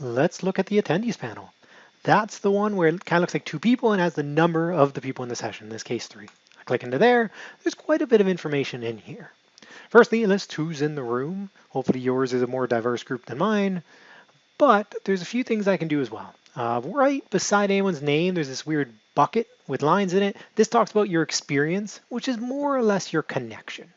let's look at the attendees panel. That's the one where it kind of looks like two people and has the number of the people in the session, in this case three. I click into there, there's quite a bit of information in here. Firstly, it lists who's in the room. Hopefully yours is a more diverse group than mine, but there's a few things I can do as well. Uh, right beside anyone's name, there's this weird bucket with lines in it. This talks about your experience, which is more or less your connection.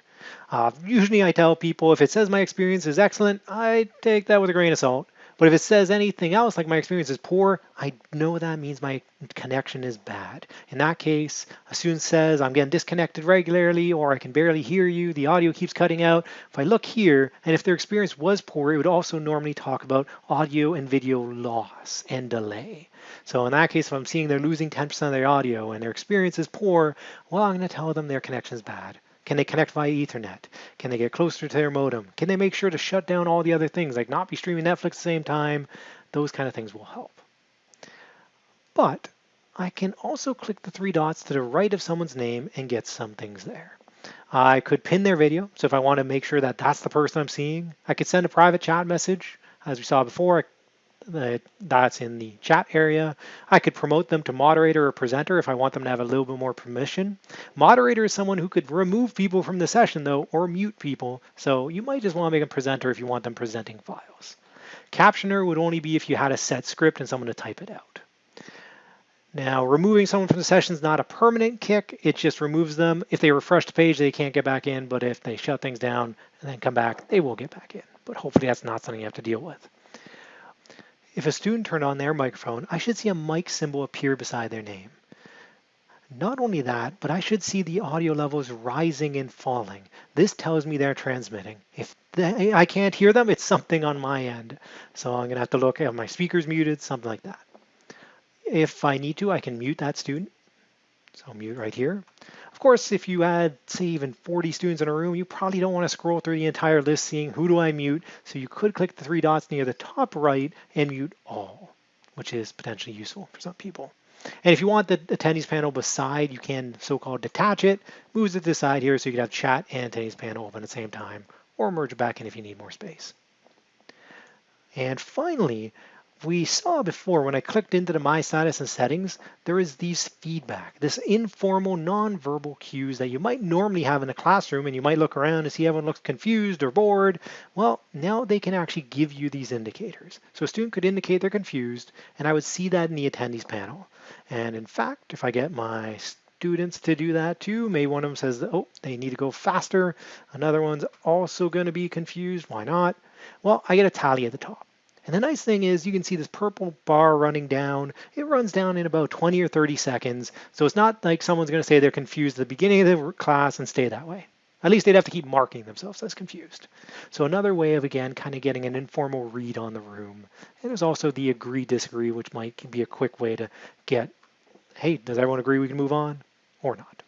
Uh, usually I tell people if it says my experience is excellent, I take that with a grain of salt. But if it says anything else, like my experience is poor, I know that means my connection is bad. In that case, a student says, I'm getting disconnected regularly, or I can barely hear you, the audio keeps cutting out. If I look here, and if their experience was poor, it would also normally talk about audio and video loss and delay. So in that case, if I'm seeing they're losing 10% of their audio and their experience is poor, well, I'm going to tell them their connection is bad. Can they connect via Ethernet? Can they get closer to their modem? Can they make sure to shut down all the other things, like not be streaming Netflix at the same time? Those kind of things will help. But I can also click the three dots to the right of someone's name and get some things there. I could pin their video. So if I want to make sure that that's the person I'm seeing, I could send a private chat message. As we saw before, That's in the chat area. I could promote them to moderator or presenter if I want them to have a little bit more permission. Moderator is someone who could remove people from the session though, or mute people. So you might just want to make a presenter if you want them presenting files. Captioner would only be if you had a set script and someone to type it out. Now, removing someone from the session is not a permanent kick. It just removes them. If they refresh the page, they can't get back in. But if they shut things down and then come back, they will get back in. But hopefully that's not something you have to deal with. If a student turned on their microphone, I should see a mic symbol appear beside their name. Not only that, but I should see the audio levels rising and falling. This tells me they're transmitting. If they, I can't hear them, it's something on my end. So I'm going to have to look at my speakers muted, something like that. If I need to, I can mute that student. So I'll mute right here. Of course, if you had, say, even 40 students in a room, you probably don't want to scroll through the entire list seeing who do I mute. So you could click the three dots near the top right and mute all, which is potentially useful for some people. And if you want the attendees panel beside, you can so-called detach it, moves it to the side here so you can have chat and attendees panel open at the same time, or merge back in if you need more space. And finally, we saw before when I clicked into the My Status and settings, there is these feedback, this informal nonverbal cues that you might normally have in a classroom and you might look around and see everyone looks confused or bored. Well, now they can actually give you these indicators. So a student could indicate they're confused and I would see that in the attendees panel. And in fact, if I get my students to do that too. Maybe one of them says, oh, they need to go faster. Another one's also going to be confused. Why not? Well, I get a tally at the top. And the nice thing is you can see this purple bar running down. It runs down in about 20 or 30 seconds. So it's not like someone's going to say they're confused at the beginning of the class and stay that way. At least they'd have to keep marking themselves as confused. So another way of, again, kind of getting an informal read on the room. And there's also the agree disagree, which might be a quick way to get, hey, does everyone agree we can move on or not?